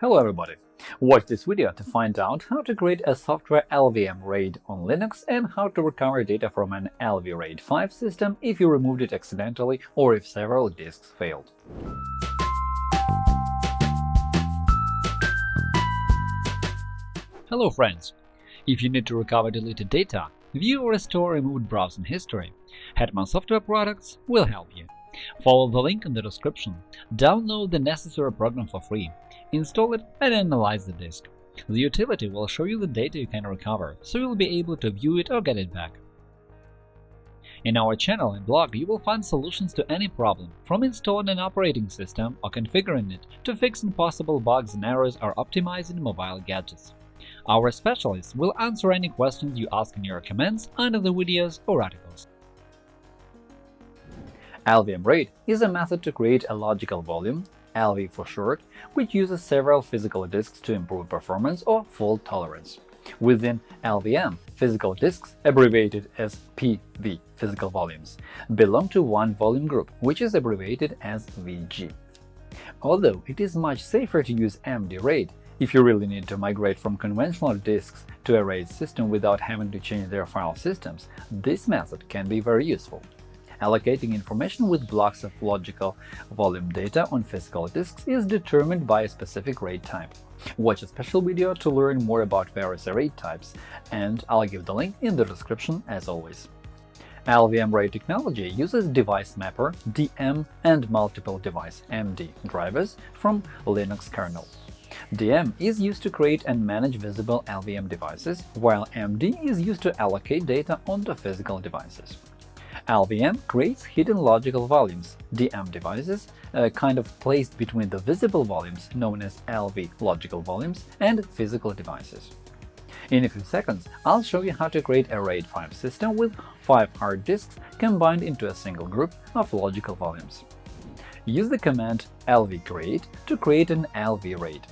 Hello everybody! Watch this video to find out how to create a software LVM RAID on Linux and how to recover data from an LV RAID 5 system if you removed it accidentally or if several disks failed. Hello friends! If you need to recover deleted data, view or restore removed browsing history, Hetman Software Products will help you. Follow the link in the description, download the necessary program for free, install it and analyze the disk. The utility will show you the data you can recover, so you'll be able to view it or get it back. In our channel and blog you will find solutions to any problem, from installing an operating system or configuring it to fixing possible bugs and errors or optimizing mobile gadgets. Our specialists will answer any questions you ask in your comments under the videos or articles. LVM RAID is a method to create a logical volume LV for short, which uses several physical disks to improve performance or fault tolerance. Within LVM, physical disks, abbreviated as PV physical volumes, belong to one volume group, which is abbreviated as VG. Although it is much safer to use MD RAID if you really need to migrate from conventional disks to a RAID system without having to change their file systems, this method can be very useful. Allocating information with blocks of logical volume data on physical disks is determined by a specific RAID type. Watch a special video to learn more about various RAID types, and I'll give the link in the description as always. LVM RAID technology uses Device Mapper DM and Multiple Device MD drivers from Linux kernel. DM is used to create and manage visible LVM devices, while MD is used to allocate data onto physical devices. LVM creates hidden logical volumes, DM devices, uh, kind of placed between the visible volumes known as LV logical volumes and physical devices. In a few seconds, I'll show you how to create a RAID 5 system with 5 hard disks combined into a single group of logical volumes. Use the command lvcreate to create an LV RAID.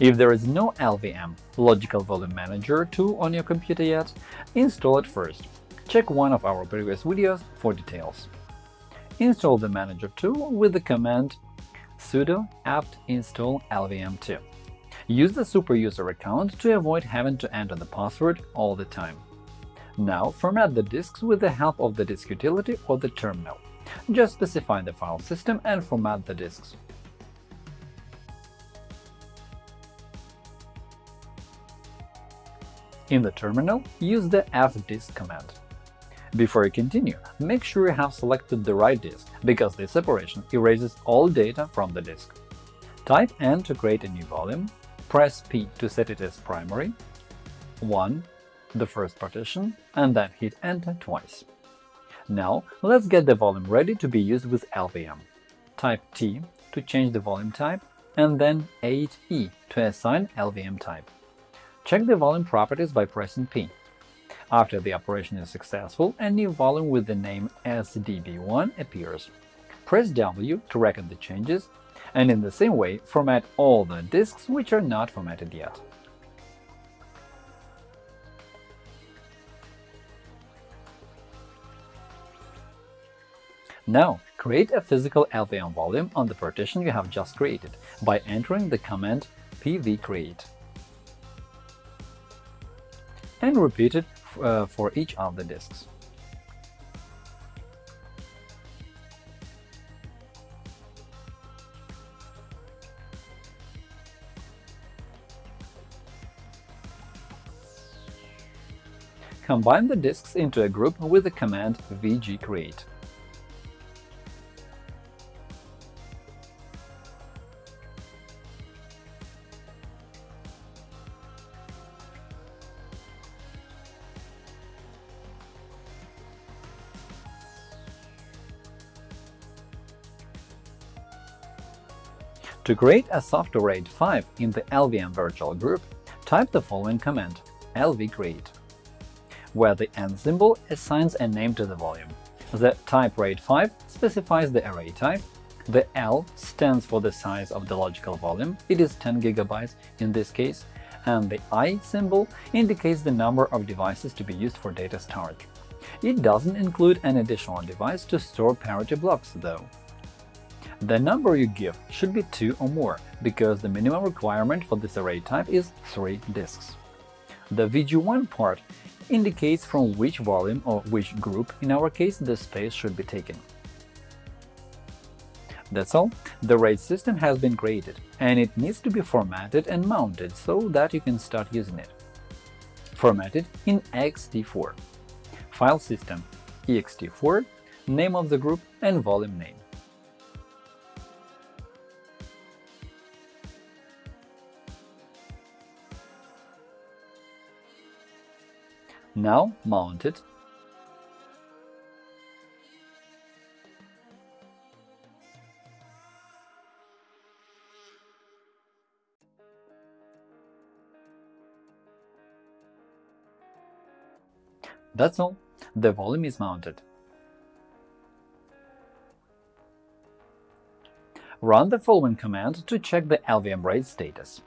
If there is no LVM Logical Volume Manager tool on your computer yet, install it first Check one of our previous videos for details. Install the Manager tool with the command sudo apt install lvm2. Use the superuser account to avoid having to enter the password all the time. Now format the disks with the help of the disk utility or the terminal. Just specify the file system and format the disks. In the terminal, use the fdisk command. Before you continue, make sure you have selected the right disk, because this operation erases all data from the disk. Type N to create a new volume, press P to set it as primary, 1, the first partition, and then hit Enter twice. Now let's get the volume ready to be used with LVM. Type T to change the volume type, and then 8E to assign LVM type. Check the volume properties by pressing P. After the operation is successful, a new volume with the name SDB1 appears. Press W to record the changes, and in the same way format all the disks which are not formatted yet. Now, create a physical LVM volume on the partition you have just created by entering the command pvcreate and repeat it uh, for each of the disks. Combine the disks into a group with the command vgcreate. To create a software RAID 5 in the LVM virtual group, type the following command lvcreate, where the n symbol assigns a name to the volume. The type RAID 5 specifies the array type, the L stands for the size of the logical volume, it is 10 GB in this case, and the I symbol indicates the number of devices to be used for data storage. It doesn't include an additional device to store parity blocks, though. The number you give should be 2 or more, because the minimum requirement for this array type is 3 disks. The VG1 part indicates from which volume or which group, in our case, the space should be taken. That's all. The RAID system has been created, and it needs to be formatted and mounted so that you can start using it. Formatted in ext4. File system ext4, name of the group and volume name. Now mount it That's all. The volume is mounted. Run the following command to check the LVM RAID status.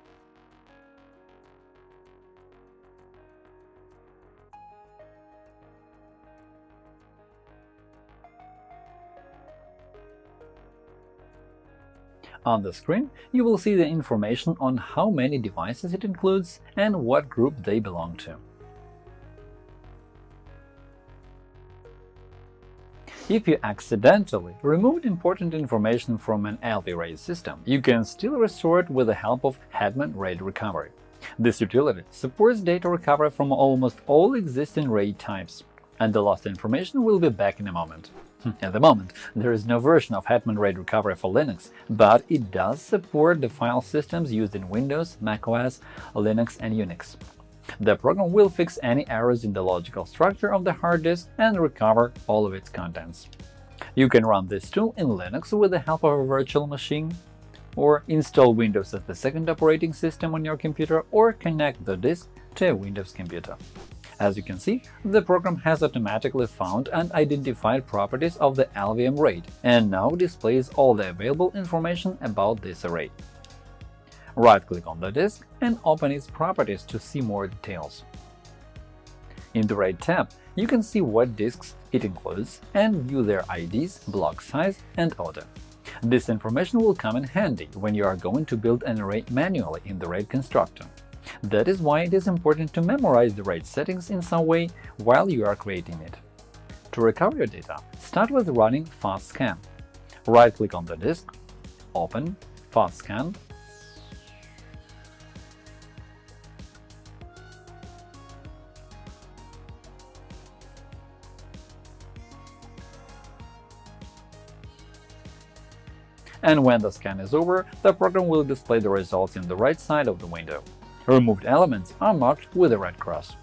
On the screen, you will see the information on how many devices it includes and what group they belong to. If you accidentally removed important information from an LV RAID system, you can still restore it with the help of Hetman RAID Recovery. This utility supports data recovery from almost all existing RAID types, and the lost information will be back in a moment. Hmm, at the moment, there is no version of Hetman RAID Recovery for Linux, but it does support the file systems used in Windows, macOS, Linux and Unix. The program will fix any errors in the logical structure of the hard disk and recover all of its contents. You can run this tool in Linux with the help of a virtual machine, or install Windows as the second operating system on your computer, or connect the disk to a Windows computer. As you can see, the program has automatically found and identified properties of the LVM RAID and now displays all the available information about this array. Right-click on the disk and open its properties to see more details. In the RAID tab, you can see what disks it includes and view their IDs, block size, and order. This information will come in handy when you are going to build an array manually in the RAID constructor. That is why it is important to memorize the RAID settings in some way while you are creating it. To recover your data, start with running FastScan. Right-click on the disk, open FastScan, and when the scan is over, the program will display the results in the right side of the window. Removed elements are marked with a red cross.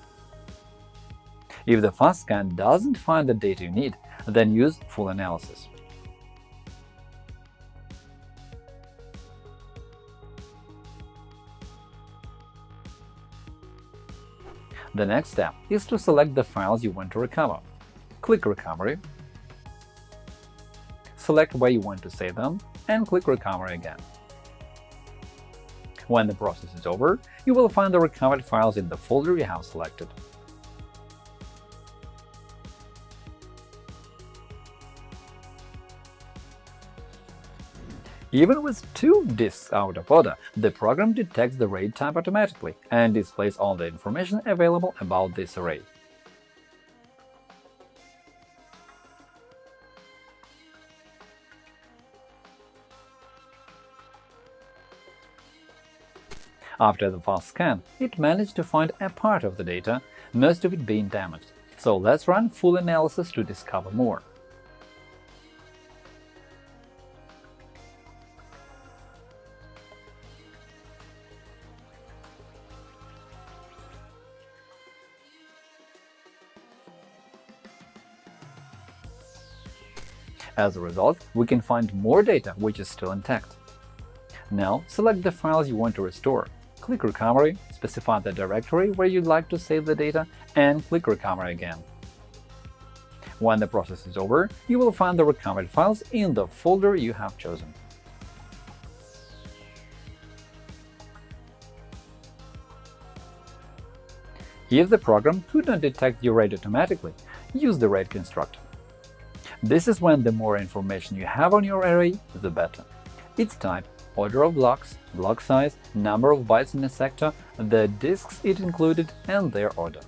If the fast scan doesn't find the data you need, then use full analysis. The next step is to select the files you want to recover. Click Recovery, select where you want to save them, and click Recover again. When the process is over, you will find the recovered files in the folder you have selected. Even with two disks out of order, the program detects the RAID type automatically and displays all the information available about this array. After the fast scan, it managed to find a part of the data, most of it being damaged. So let's run full analysis to discover more. As a result, we can find more data which is still intact. Now select the files you want to restore click Recovery, specify the directory where you'd like to save the data, and click Recovery again. When the process is over, you will find the recovered files in the folder you have chosen. If the program could not detect your RAID automatically, use the RAID constructor. This is when the more information you have on your array, the better. Its type, order of blocks, block size, number of bytes in a sector, the disks it included, and their order.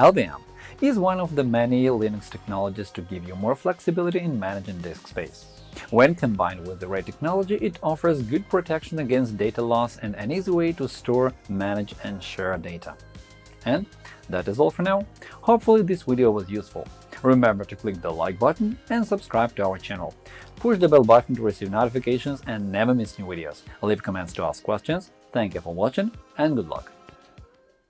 LVM is one of the many Linux technologies to give you more flexibility in managing disk space. When combined with the RAID technology, it offers good protection against data loss and an easy way to store, manage and share data. And that is all for now. Hopefully this video was useful. Remember to click the like button and subscribe to our channel. Push the bell button to receive notifications and never miss new videos. Leave comments to ask questions. Thank you for watching and good luck!